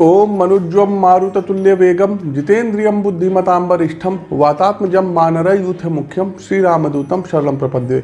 ओम मनुज्वम मारुततुल्य वेगम जितेन्द्रियम बुद्धिमतां वरिष्ठम वातात्मजम मानर youth मुख्यम Shri रामदूतम शरणम प्रपद्ये।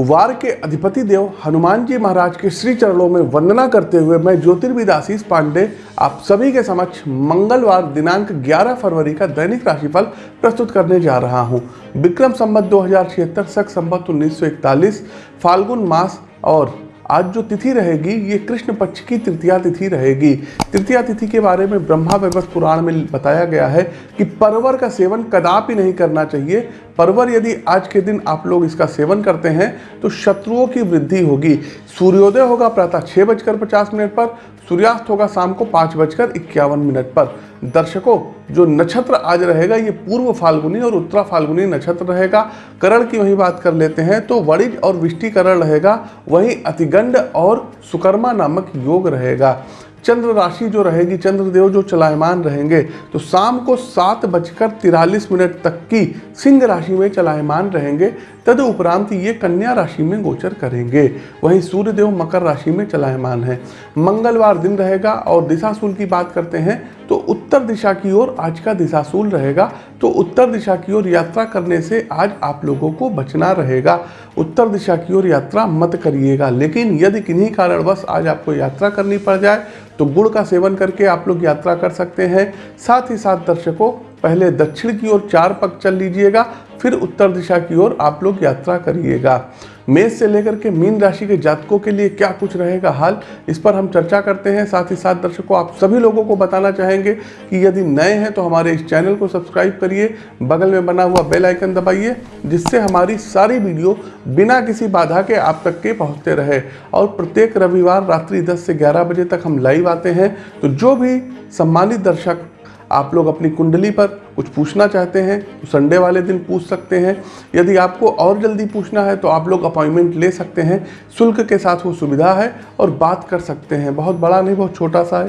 वार के अधिपति देव, हनुमान जी महाराज के श्री चरणों में वंदना करते हुए मैं ज्योतिर्विद आशीष पांडे, आप सभी के समक्ष मंगलवार दिनांक 11 फरवरी का दैनिक राशिफल प्रस्तुत करने जा रहा हूँ। विक्रम संबत दो हज़ार छिहत्तर, सख संबत उन्नीस फाल्गुन मास और आज जो तिथि रहेगी, ये कृष्ण पक्ष की तृतीया तिथि रहेगी। तृतीया तिथि के बारे में ब्रह्मा व्यवस्थ पुराण में बताया गया है कि परवर का सेवन कदापि नहीं करना चाहिए। परवर यदि आज के दिन आप लोग इसका सेवन करते हैं तो शत्रुओं की वृद्धि होगी। सूर्योदय होगा प्रातः छः बजकर पचास मिनट पर सूर्यास्त होगा शाम को पाँच बजकर इक्यावन मिनट पर। दर्शकों, जो नक्षत्र आज रहेगा, ये पूर्व फाल्गुनी और उत्तरा फाल्गुनी नक्षत्र रहेगा। करण की वही बात कर लेते हैं तो वणिज और विष्टिकरण रहेगा। वहीं अतिगंड और सुकर्मा नामक योग रहेगा। चंद्र राशि जो रहेगी, चंद्रदेव जो चलायमान रहेंगे तो शाम को सात बजकर तिरालीस मिनट तक की सिंह राशि में चलायमान रहेंगे। तद उपरांत ये कन्या राशि में गोचर करेंगे। वहीं सूर्यदेव मकर राशि में चलायमान है। मंगलवार दिन रहेगा और दिशाशूल की बात करते हैं तो उत्तर दिशा की ओर आज का दिशाशूल रहेगा तो उत्तर दिशा की ओर यात्रा करने से आज आप लोगों को बचना रहेगा। उत्तर दिशा की ओर यात्रा मत करिएगा, लेकिन यदि किन्हीं कारणवश आज आपको यात्रा करनी पड़ जाए तो गुड़ का सेवन करके आप लोग यात्रा कर सकते हैं। साथ ही साथ दर्शकों पहले दक्षिण की ओर चार पग चल लीजिएगा, फिर उत्तर दिशा की ओर आप लोग यात्रा करिएगा। मेष से लेकर के मीन राशि के जातकों के लिए क्या कुछ रहेगा हाल, इस पर हम चर्चा करते हैं। साथ ही साथ दर्शकों, आप सभी लोगों को बताना चाहेंगे कि यदि नए हैं तो हमारे इस चैनल को सब्सक्राइब करिए, बगल में बना हुआ बेल आइकन दबाइए, जिससे हमारी सारी वीडियो बिना किसी बाधा के आप तक के पहुँचते रहे। और प्रत्येक रविवार रात्रि दस से ग्यारह बजे तक हम लाइव आते हैं। तो जो भी सम्मानित दर्शक आप लोग अपनी कुंडली पर कुछ पूछना चाहते हैं तो संडे वाले दिन पूछ सकते हैं। यदि आपको और जल्दी पूछना है तो आप लोग अपॉइंटमेंट ले सकते हैं। शुल्क के साथ वो सुविधा है और बात कर सकते हैं। बहुत बड़ा नहीं, बहुत छोटा सा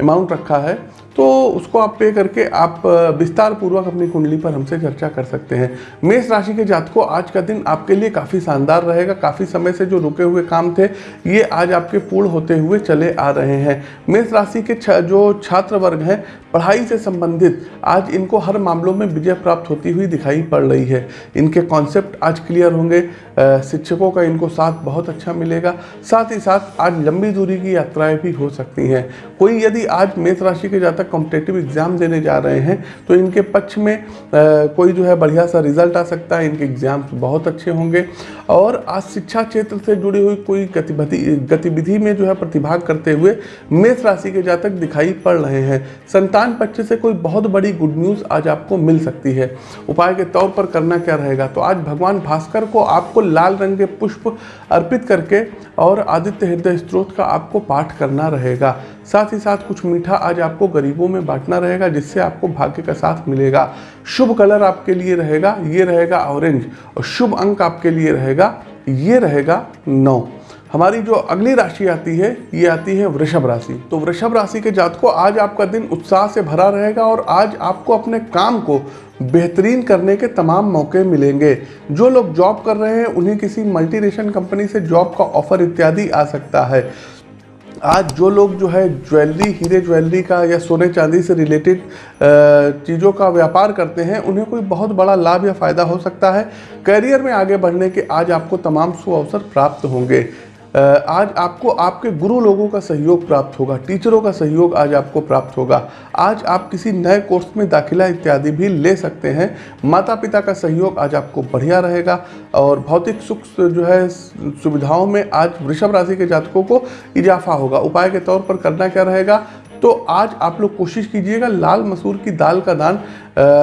अमाउंट रखा है। तो उसको आप पे करके आप विस्तार पूर्वक अपनी कुंडली पर हमसे चर्चा कर सकते हैं। मेष राशि के जातकों, आज का दिन आपके लिए काफ़ी शानदार रहेगा। काफ़ी समय से जो रुके हुए काम थे, ये आज आपके पूर्ण होते हुए चले आ रहे हैं। मेष राशि के जो छात्र वर्ग हैं पढ़ाई से संबंधित आज इनको हर मामलों में विजय प्राप्त होती हुई दिखाई पड़ रही है। इनके कॉन्सेप्ट आज क्लियर होंगे। शिक्षकों का इनको साथ बहुत अच्छा मिलेगा। साथ ही साथ आज लंबी दूरी की यात्राएँ भी हो सकती हैं। कोई यदि आज मेष राशि के जातक कॉम्पिटेटिव एग्ज़ाम देने जा रहे हैं तो इनके पक्ष में आ, कोई जो है बढ़िया सा रिज़ल्ट आ सकता है। इनके एग्ज़ाम्स बहुत अच्छे होंगे। और आज शिक्षा क्षेत्र से जुड़ी हुई कोई गतिविधि गतिविधि में जो है प्रतिभाग करते हुए मेष राशि के जातक दिखाई पड़ रहे हैं। संतान पक्ष से कोई बहुत बड़ी गुड न्यूज़ आज आपको मिल सकती है। उपाय के तौर पर करना क्या रहेगा? तो आज भगवान भास्कर को आपको लाल रंग के पुष्प अर्पित करके और आदित्य हृदय स्त्रोत का आपको पाठ करना रहेगा। साथ ही साथ कुछ मीठा आज आपको गरीबों में बांटना रहेगा, जिससे आपको भाग्य का साथ मिलेगा। शुभ कलर आपके लिए रहेगा, ये रहेगा ऑरेंज और शुभ अंक आपके लिए रहेगा, ये रहेगा नौ। हमारी जो अगली राशि आती है, ये आती है वृषभ राशि। तो वृषभ राशि के जातकों, आज आपका दिन उत्साह से भरा रहेगा और आज आपको अपने काम को बेहतरीन करने के तमाम मौके मिलेंगे। जो लोग जॉब कर रहे हैं, उन्हें किसी मल्टीनेशनल कंपनी से जॉब का ऑफ़र इत्यादि आ सकता है। आज जो लोग जो है, ज्वेलरी, हीरे ज्वेलरी का या सोने चांदी से रिलेटेड चीज़ों का व्यापार करते हैं, उन्हें कोई बहुत बड़ा लाभ या फ़ायदा हो सकता है। करियर में आगे बढ़ने के आज आपको तमाम सुअवसर प्राप्त होंगे। आज आपको, आपके गुरु लोगों का सहयोग प्राप्त होगा, टीचरों का सहयोग आज आपको प्राप्त होगा। आज आप किसी नए कोर्स में दाखिला इत्यादि भी ले सकते हैं। माता पिता का सहयोग आज आपको बढ़िया रहेगा और भौतिक सुख जो है सुविधाओं में आज वृषभ राशि के जातकों को इजाफा होगा। उपाय के तौर पर करना क्या रहेगा? तो आज आप लोग कोशिश कीजिएगा लाल मसूर की दाल का दान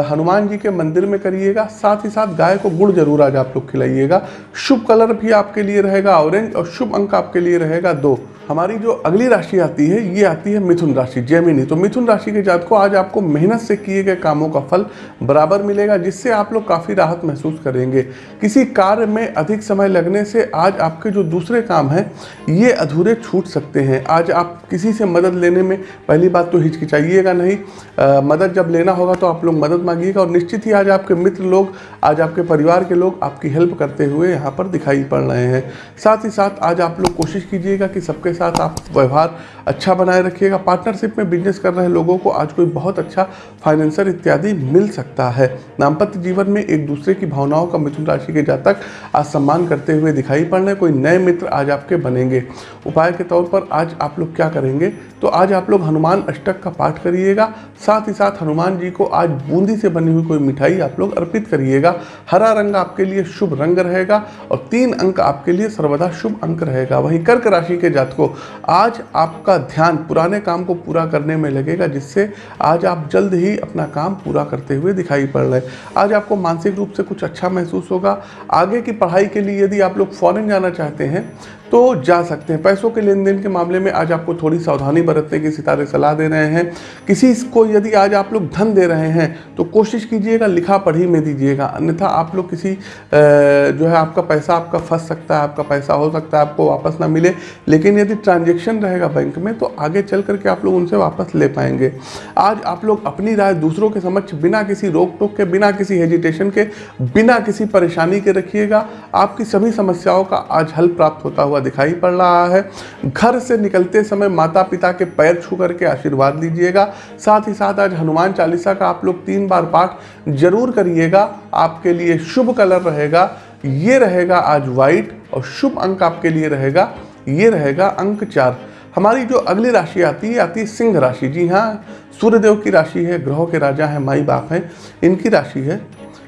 हनुमान जी के मंदिर में करिएगा, साथ ही साथ गाय को गुड़ ज़रूर आज आप लोग खिलाइएगा। शुभ कलर भी आपके लिए रहेगा, ऑरेंज और शुभ अंक आपके लिए रहेगा दो। हमारी जो अगली राशि आती है ये आती है मिथुन राशि जैमिनी तो मिथुन राशि के जात को आज आपको मेहनत से किए गए कामों का फल बराबर मिलेगा जिससे आप लोग काफ़ी राहत महसूस करेंगे। किसी कार्य में अधिक समय लगने से आज आपके जो दूसरे काम हैं ये अधूरे छूट सकते हैं। आज आप किसी से मदद लेने में पहली बात तो हिचकिचाइएगा नहीं। आ, मदद जब लेना होगा तो आप लोग मदद मांगिएगा और निश्चित ही आज आपके मित्र लोग आज आपके परिवार के लोग आपकी हेल्प करते हुए यहाँ पर दिखाई पड़ रहे हैं। साथ ही साथ आज आप लोग कोशिश कीजिएगा कि सबके साथ आप व्यवहार अच्छा बनाए रखिएगा पार्टनरशिप में बिज़नेस कर रहे लोगों को आज कोई बहुत अच्छा फाइनेंसर इत्यादि मिल सकता है। दाम्पत्य जीवन में एक दूसरे की भावनाओं का मिथुन राशि के जातक आज सम्मान करते हुए दिखाई पड़ रहे कोई नए मित्र आज आपके बनेंगे। उपाय के तौर पर आज आप लोग क्या करेंगे? तो आज आप लोग हनुमान अष्टक का पाठ करिएगा। साथ ही साथ हनुमान जी को आज बूंदी से बनी हुई कोई मिठाई आप लोग अर्पित करिएगा। हरा रंग आपके लिए शुभ रंग रहेगा और तीन अंक आपके लिए सर्वदा शुभ अंक रहेगा। वहीं कर्क राशि के जातकों आज आपका ध्यान पुराने काम को पूरा करने में लगेगा, जिससे आज आप जल्द ही अपना काम पूरा करते हुए दिखाई पड़ रहे आज आपको मानसिक रूप से कुछ अच्छा महसूस होगा। आगे की पढ़ाई के लिए यदि आप लोग फॉरेन जाना चाहते हैं तो जा सकते हैं। पैसों के लेन देन के मामले में आज आपको थोड़ी सावधानी बरतने की सितारे सलाह दे रहे हैं। किसी को यदि आज आप लोग धन दे रहे हैं तो कोशिश कीजिएगा, लिखा पढ़ी में दीजिएगा। अन्यथा आप लोग किसी जो है आपका पैसा आपका फंस सकता है, आपका पैसा हो सकता है, आपको वापस ना मिले। लेकिन यदि ट्रांजेक्शन रहेगा बैंक में तो आगे चल करके आप लोग उनसे वापस ले पाएँगे। आज आप लोग अपनी राय दूसरों के समक्ष, बिना किसी रोक टोक के, बिना किसी हेजिटेशन के, बिना किसी परेशानी के रखिएगा। आपकी सभी समस्याओं का आज हल प्राप्त होता हुआ दिखाई पड़ रहा है। घर से निकलते समय माता पिता के पैर छू करके आशीर्वाद लीजिएगा। साथ ही साथ आज हनुमान चालीसा का आप लोग तीन बार पाठ ज़रूर करिएगा। आपके लिए शुभ कलर रहेगा। ये रहेगा आज व्हाइट और शुभ अंक आपके लिए रहेगा। ये रहेगा अंक चार। हमारी जो अगली राशि आती है आती है सिंह राशि। जी हाँ सूर्यदेव की राशि है, ग्रहों के राजा हैं, माई बाप हैं, इनकी राशि है।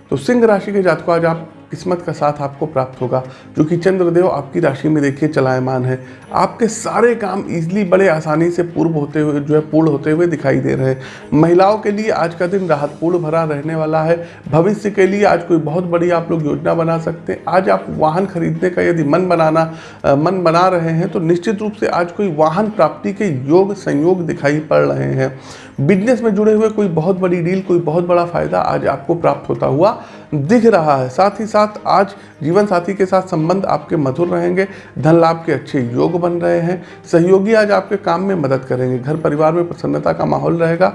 तो सिंह राशि के जात को आज आप किस्मत का साथ आपको प्राप्त होगा, जो कि चंद्रदेव आपकी राशि में देखिए चलायमान है। आपके सारे काम इजली बड़े आसानी से पूर्व होते हुए, जो है पूर्ण होते हुए दिखाई दे रहे हैं। महिलाओं के लिए आज का दिन राहतपूर्ण भरा रहने वाला है। भविष्य के लिए आज कोई बहुत बड़ी आप लोग योजना बना सकते हैं। आज आप वाहन खरीदने का यदि मन बनाना मन बना रहे हैं तो निश्चित रूप से आज कोई वाहन प्राप्ति के योग संयोग दिखाई पड़ रहे हैं। बिज़नेस में जुड़े हुए कोई बहुत बड़ी डील, कोई बहुत बड़ा फ़ायदा आज आपको प्राप्त होता हुआ दिख रहा है। साथ ही साथ आज जीवन साथी के साथ संबंध आपके मधुर रहेंगे। धन लाभ के अच्छे योग बन रहे हैं। सहयोगी आज आपके काम में मदद करेंगे। घर परिवार में प्रसन्नता का माहौल रहेगा।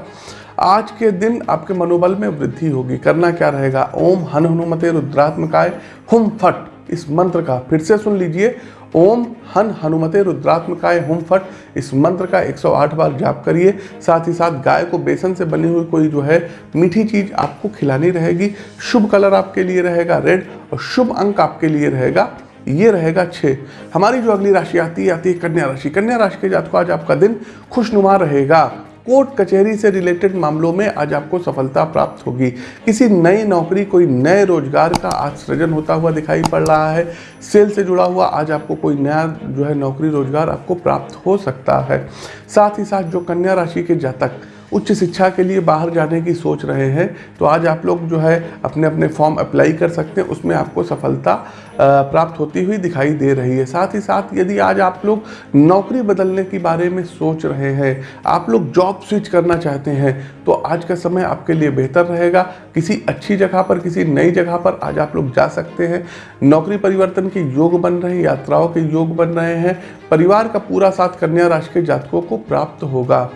आज के दिन आपके मनोबल में वृद्धि होगी। करना क्या रहेगा? ओम हन हनुमते रुद्रात्मकाय। हुम फट। इस मंत्र का फिर से सुन लीजिए। ओम हन हनुमते रुद्रात्मकाय हुम फट। इस मंत्र का 108 बार जाप करिए। साथ ही साथ गाय को बेसन से बनी हुई कोई जो है मीठी चीज़ आपको खिलानी रहेगी। शुभ कलर आपके लिए रहेगा रेड और शुभ अंक आपके लिए रहेगा ये रहेगा छः हमारी जो अगली राशि आती है आती है कन्या राशि। कन्या राशि के जात को आज आपका दिन खुशनुमा रहेगा। कोर्ट कचहरी से रिलेटेड मामलों में आज आपको सफलता प्राप्त होगी। किसी नई नौकरी, कोई नए रोज़गार का आज सृजन होता हुआ दिखाई पड़ रहा है। सेल से जुड़ा हुआ आज आपको कोई नया जो है नौकरी, रोज़गार आपको प्राप्त हो सकता है। साथ ही साथ जो कन्या राशि के जातक उच्च शिक्षा के लिए बाहर जाने की सोच रहे हैं तो आज आप लोग जो है अपने अपने फॉर्म अप्लाई कर सकते हैं। उसमें आपको सफलता प्राप्त होती हुई दिखाई दे रही है। साथ ही साथ यदि आज आप लोग नौकरी बदलने के बारे में सोच रहे हैं, आप लोग जॉब स्विच करना चाहते हैं तो आज का समय आपके लिए बेहतर रहेगा। किसी अच्छी जगह पर, किसी नई जगह पर आज आप लोग जा सकते हैं। नौकरी परिवर्तन के योग बन रहे हैं, यात्राओं के योग बन रहे हैं, परिवार का पूरा साथ कन्या राशि के जातकों को प्राप्त होगा।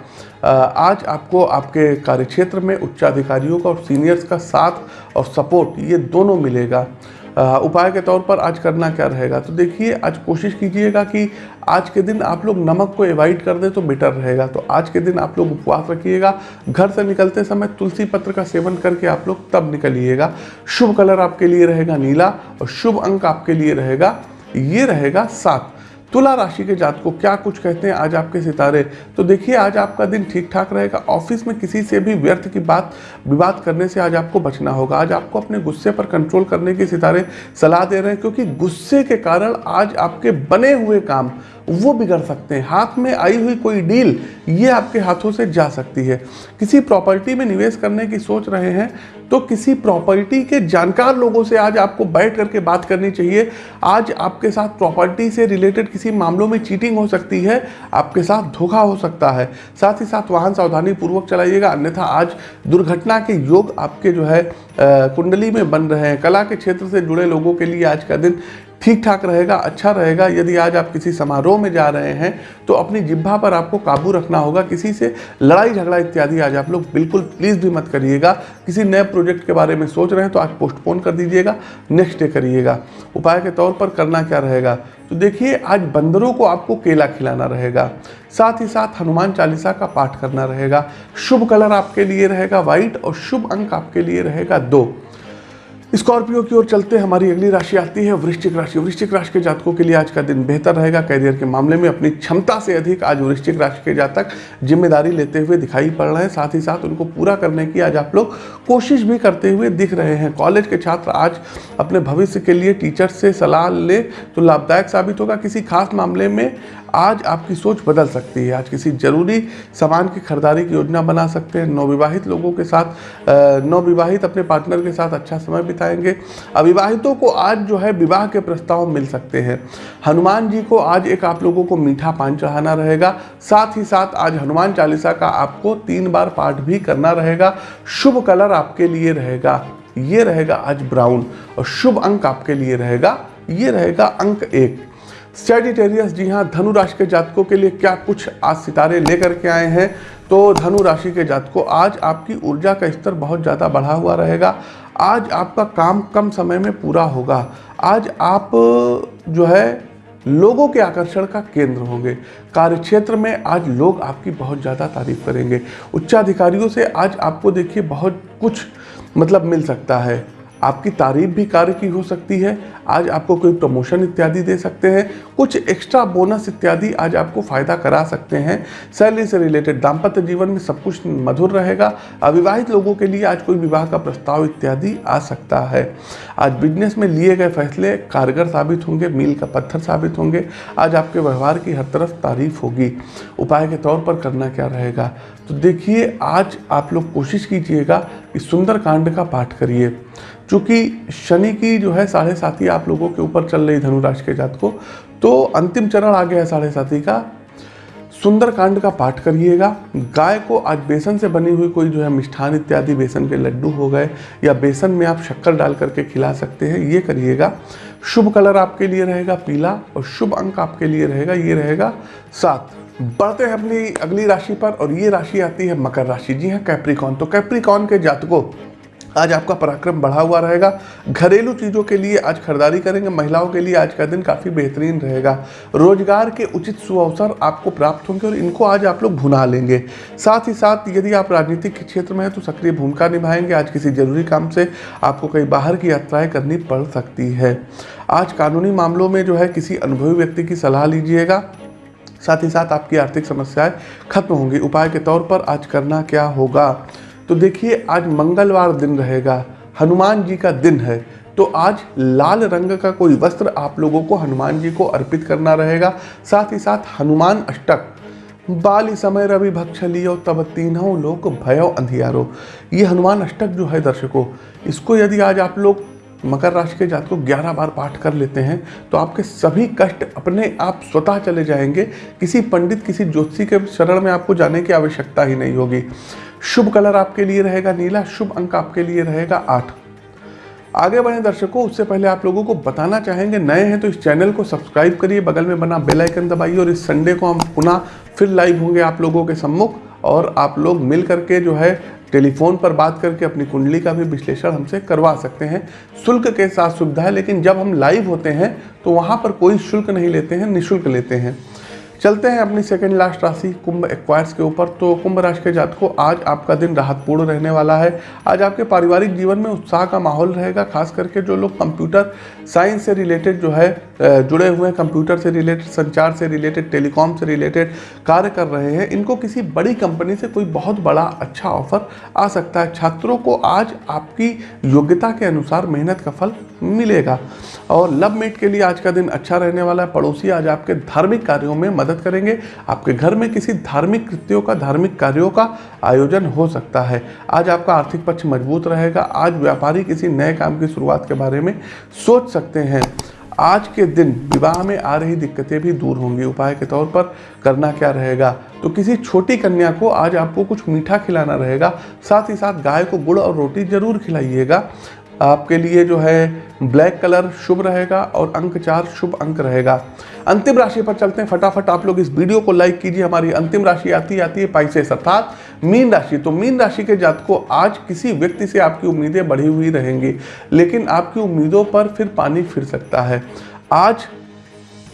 आज आपको आपके कार्यक्षेत्र में उच्चाधिकारियों का और सीनियर्स का साथ और सपोर्ट, ये दोनों मिलेगा। उपाय के तौर पर आज करना क्या रहेगा? तो देखिए, आज कोशिश कीजिएगा कि आज के दिन आप लोग नमक को एवॉइड कर दें तो बेटर रहेगा। तो आज के दिन आप लोग उपवास रखिएगा। घर से निकलते समय तुलसी पत्र का सेवन करके आप लोग तब निकलिएगा। शुभ कलर आपके लिए रहेगा नीला और शुभ अंक आपके लिए रहेगा, ये रहेगा सात। तुला राशि के जात को क्या कुछ कहते हैं आज आपके सितारे? तो देखिए, आज आपका दिन ठीक ठाक रहेगा। ऑफ़िस में किसी से भी व्यर्थ की बात, विवाद करने से आज आपको बचना होगा। आज आपको अपने गुस्से पर कंट्रोल करने के सितारे सलाह दे रहे हैं, क्योंकि गुस्से के कारण आज आपके बने हुए काम वो बिगड़ सकते हैं। हाथ में आई हुई कोई डील, ये आपके हाथों से जा सकती है। किसी प्रॉपर्टी में निवेश करने की सोच रहे हैं तो किसी प्रॉपर्टी के जानकार लोगों से आज आपको बैठ करके बात करनी चाहिए। आज आपके साथ प्रॉपर्टी से रिलेटेड किसी मामलों में चीटिंग हो सकती है, आपके साथ धोखा हो सकता है। साथ ही साथ वाहन सावधानी पूर्वक चलाइएगा, अन्यथा आज दुर्घटना के योग आपके जो है कुंडली में बन रहे हैं। कला के क्षेत्र से जुड़े लोगों के लिए आज का दिन ठीक ठाक रहेगा अच्छा रहेगा। यदि आज आप किसी समारोह में जा रहे हैं तो अपनी जिब्भा पर आपको काबू रखना होगा। किसी से लड़ाई झगड़ा इत्यादि आज आप लोग बिल्कुल प्लीज़ भी मत करिएगा। किसी नए प्रोजेक्ट के बारे में सोच रहे हैं तो आज पोस्टपोन कर दीजिएगा। नेक्स्ट डे करिएगा। उपाय के तौर पर करना क्या रहेगा? तो देखिए, आज बंदरों को आपको केला खिलाना रहेगा। साथ ही साथ हनुमान चालीसा का पाठ करना रहेगा। शुभ कलर आपके लिए रहेगा व्हाइट और शुभ अंक आपके लिए रहेगा दो। स्कॉर्पियो की ओर चलते हमारी अगली राशि आती है, वृश्चिक राशि। वृश्चिक राशि के जातकों के लिए आज का दिन बेहतर रहेगा। कैरियर के मामले में अपनी क्षमता से अधिक आज वृश्चिक राशि के जातक ज़िम्मेदारी लेते हुए दिखाई पड़ रहे हैं। साथ ही साथ उनको पूरा करने की आज आप लोग कोशिश भी करते हुए दिख रहे हैं। कॉलेज के छात्र आज अपने भविष्य के लिए टीचर से सलाह ले तो लाभदायक साबित होगा। किसी खास मामले में आज आपकी सोच बदल सकती है। आज किसी ज़रूरी सामान की खरीदारी की योजना बना सकते हैं। नवविवाहित लोगों के साथ नवविवाहित अपने पार्टनर के साथ अच्छा समय बिताएँगे। अविवाहितों को आज जो है विवाह के प्रस्ताव मिल सकते हैं। हनुमान जी को आज एक आप लोगों को मीठा पान चढ़ाना रहेगा। साथ ही साथ आज हनुमान चालीसा का आपको तीन बार पाठ भी करना रहेगा। शुभ कलर आपके लिए रहेगा। ये रहेगा आज ब्राउन और शुभ अंक आपके लिए रहेगा। ये रहेगा अंक एक। सेजिटेरियस जी हाँ धनु राशि के जातकों के लिए क्या कुछ आज सितारे लेकर के आए हैं? तो धनु राशि के जातकों, आज आपकी ऊर्जा का स्तर बहुत ज़्यादा बढ़ा हुआ रहेगा। आज आपका काम कम समय में पूरा होगा। आज आप, जो है, लोगों के आकर्षण का केंद्र होंगे। कार्यक्षेत्र में आज लोग आपकी बहुत ज़्यादा तारीफ़ करेंगे। उच्चाधिकारियों से आज आपको देखिए बहुत कुछ मतलब मिल सकता है। आपकी तारीफ़ भी कार्य की हो सकती है, आज आपको कोई प्रमोशन इत्यादि दे सकते हैं, कुछ एक्स्ट्रा बोनस इत्यादि आज आपको फ़ायदा करा सकते हैं। सैलरी से रिलेटेड दाम्पत्य जीवन में सब कुछ मधुर रहेगा, अविवाहित लोगों के लिए आज कोई विवाह का प्रस्ताव इत्यादि आ सकता है। आज बिज़नेस में लिए गए फैसले कारगर साबित होंगे, मील का पत्थर साबित होंगे, आज आपके व्यवहार की हर तरफ़ तारीफ़ होगी। उपाय के तौर पर करना क्या रहेगा? तो देखिए, आज आप लोग कोशिश कीजिएगा कि सुंदर कांड का पाठ करिए। चूँकि शनि की जो है साढ़े साथी आप लोगों के ऊपर चल रही धनुराशि के जात को तो अंतिम चरण आ गया है साढ़े साथी का। सुंदर कांड का पाठ करिएगा। गाय को आज बेसन से बनी हुई कोई जो है मिष्ठान इत्यादि बेसन के लड्डू हो गए, या बेसन में आप शक्कर डाल करके खिला सकते हैं, ये करिएगा। शुभ कलर आपके लिए रहेगा पीला और शुभ अंक आपके लिए रहेगा, ये रहेगा सात। बढ़ते हैं अपनी अगली राशि पर और ये राशि आती है मकर राशि। जी हाँ कैप्रिकॉन तो कैप्रिकॉन के जातकों, आज आपका पराक्रम बढ़ा हुआ रहेगा। घरेलू चीज़ों के लिए आज खरीदारी करेंगे। महिलाओं के लिए आज का दिन काफ़ी बेहतरीन रहेगा। रोज़गार के उचित सुअवसर आपको प्राप्त होंगे और इनको आज आप लोग भुना लेंगे। साथ ही साथ यदि आप राजनीतिक क्षेत्र में हैं तो सक्रिय भूमिका निभाएँगे। आज किसी ज़रूरी काम से आपको कहीं बाहर की यात्राएँ करनी पड़ सकती है। आज कानूनी मामलों में जो है किसी अनुभवी व्यक्ति की सलाह लीजिएगा। साथ ही साथ आपकी आर्थिक समस्याएँ खत्म होंगी। उपाय के तौर पर आज करना क्या होगा? तो देखिए, आज मंगलवार दिन रहेगा, हनुमान जी का दिन है। तो आज लाल रंग का कोई वस्त्र आप लोगों को हनुमान जी को अर्पित करना रहेगा। साथ ही साथ हनुमान अष्टक, बाली समय रवि भक्ष लियो, तब तीनों लोग भयो अंधियारो। ये हनुमान अष्टक जो है दर्शकों, इसको यदि आज आप लोग मकर राशि के जात को 11 बार पाठ कर लेते हैं तो आपके सभी कष्ट अपने आप स्वतः चले जाएँगे। किसी पंडित, किसी ज्योतिषी के शरण में आपको जाने की आवश्यकता ही नहीं होगी। शुभ कलर आपके लिए रहेगा नीला, शुभ अंक आपके लिए रहेगा आठ। आगे बढ़े दर्शकों, उससे पहले आप लोगों को बताना चाहेंगे, नए हैं तो इस चैनल को सब्सक्राइब करिए, बगल में बना बेल आइकन दबाइए और इस संडे को हम पुनः फिर लाइव होंगे आप लोगों के सम्मुख। और आप लोग मिल करके जो है टेलीफोन पर बात करके अपनी कुंडली का भी विश्लेषण हमसे करवा सकते हैं। शुल्क के साथ सुविधा है, लेकिन जब हम लाइव होते हैं तो वहाँ पर कोई शुल्क नहीं लेते हैं, निःशुल्क लेते हैं। चलते हैं अपनी सेकेंड लास्ट राशि कुंभ एक्वायर्स के ऊपर। तो कुंभ राशि के जात को आज आपका दिन राहतपूर्ण रहने वाला है। आज आपके पारिवारिक जीवन में उत्साह का माहौल रहेगा, खास करके जो लोग कंप्यूटर साइंस से रिलेटेड जो है जुड़े हुए हैं कंप्यूटर से रिलेटेड संचार से रिलेटेड टेलीकॉम से रिलेटेड कार्य कर रहे हैं। इनको किसी बड़ी कंपनी से कोई बहुत बड़ा अच्छा ऑफ़र आ सकता है। छात्रों को आज आपकी योग्यता के अनुसार मेहनत का फल मिलेगा। और लव मेट के लिए आज का दिन अच्छा रहने वाला है। पड़ोसी आज आपके धार्मिक कार्यों में मदद करेंगे। आपके घर में किसी धार्मिक कृत्यों का, धार्मिक कार्यों का आयोजन हो सकता है। आज आपका आर्थिक पक्ष मज़बूत रहेगा। आज व्यापारी किसी नए काम की शुरुआत के बारे में सोच सकते हैं। आज के दिन विवाह में आ रही दिक्कतें भी दूर होंगी। उपाय के तौर पर करना क्या रहेगा? तो किसी छोटी कन्या को आज आपको कुछ मीठा खिलाना रहेगा। साथ ही साथ गाय को गुड़ और रोटी ज़रूर खिलाइएगा। आपके लिए जो है ब्लैक कलर शुभ रहेगा और अंक चार शुभ अंक रहेगा। अंतिम राशि पर चलते हैं। फटाफट आप लोग इस वीडियो को लाइक कीजिए। हमारी अंतिम राशि आती आती है पाइसेस अर्थात मीन राशि तो मीन राशि के जात को आज किसी व्यक्ति से आपकी उम्मीदें बढ़ी हुई रहेंगी, लेकिन आपकी उम्मीदों पर फिर पानी फिर सकता है। आज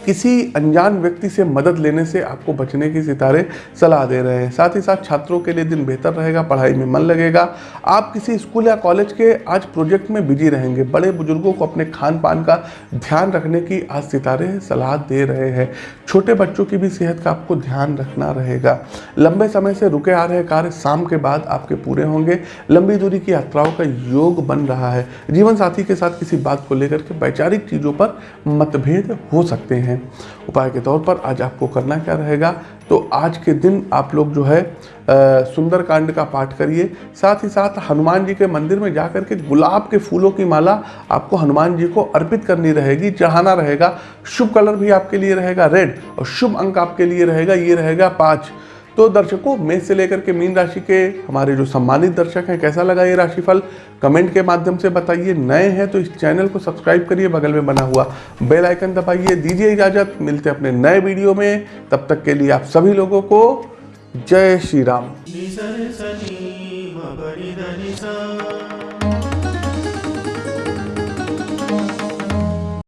किसी अनजान व्यक्ति से मदद लेने से आपको बचने की सितारे सलाह दे रहे हैं। साथ ही साथ छात्रों के लिए दिन बेहतर रहेगा, पढ़ाई में मन लगेगा। आप किसी स्कूल या कॉलेज के आज प्रोजेक्ट में बिज़ी रहेंगे। बड़े बुज़ुर्गों को अपने खान पान का ध्यान रखने की आज सितारे सलाह दे रहे हैं। छोटे बच्चों की भी सेहत का आपको ध्यान रखना रहेगा। लंबे समय से रुके आ रहे कार्य शाम के बाद आपके पूरे होंगे। लंबी दूरी की यात्राओं का योग बन रहा है। जीवन साथी के साथ किसी बात को लेकर के वैचारिक चीज़ों पर मतभेद हो सकते हैं। हैं। उपाय के तौर पर आज आपको करना क्या रहेगा? तो आज के दिन आप लोग जो है सुंदर कांड का पाठ करिए। साथ ही साथ हनुमान जी के मंदिर में जाकर के गुलाब के फूलों की माला आपको हनुमान जी को अर्पित करनी रहेगी, चढ़ाना रहेगा। शुभ कलर भी आपके लिए रहेगा, रेड, और शुभ अंक आपके लिए रहेगा, ये रहेगा पाँच। तो दर्शकों, मेष से लेकर के मीन राशि के हमारे जो सम्मानित दर्शक हैं, कैसा लगा ये राशिफल? कमेंट के माध्यम से बताइए। नए हैं तो इस चैनल को सब्सक्राइब करिए, बगल में बना हुआ बेल आइकन दबाइए। दीजिए इजाज़त। मिलते हैं अपने नए वीडियो में। तब तक के लिए आप सभी लोगों को जय श्री राम।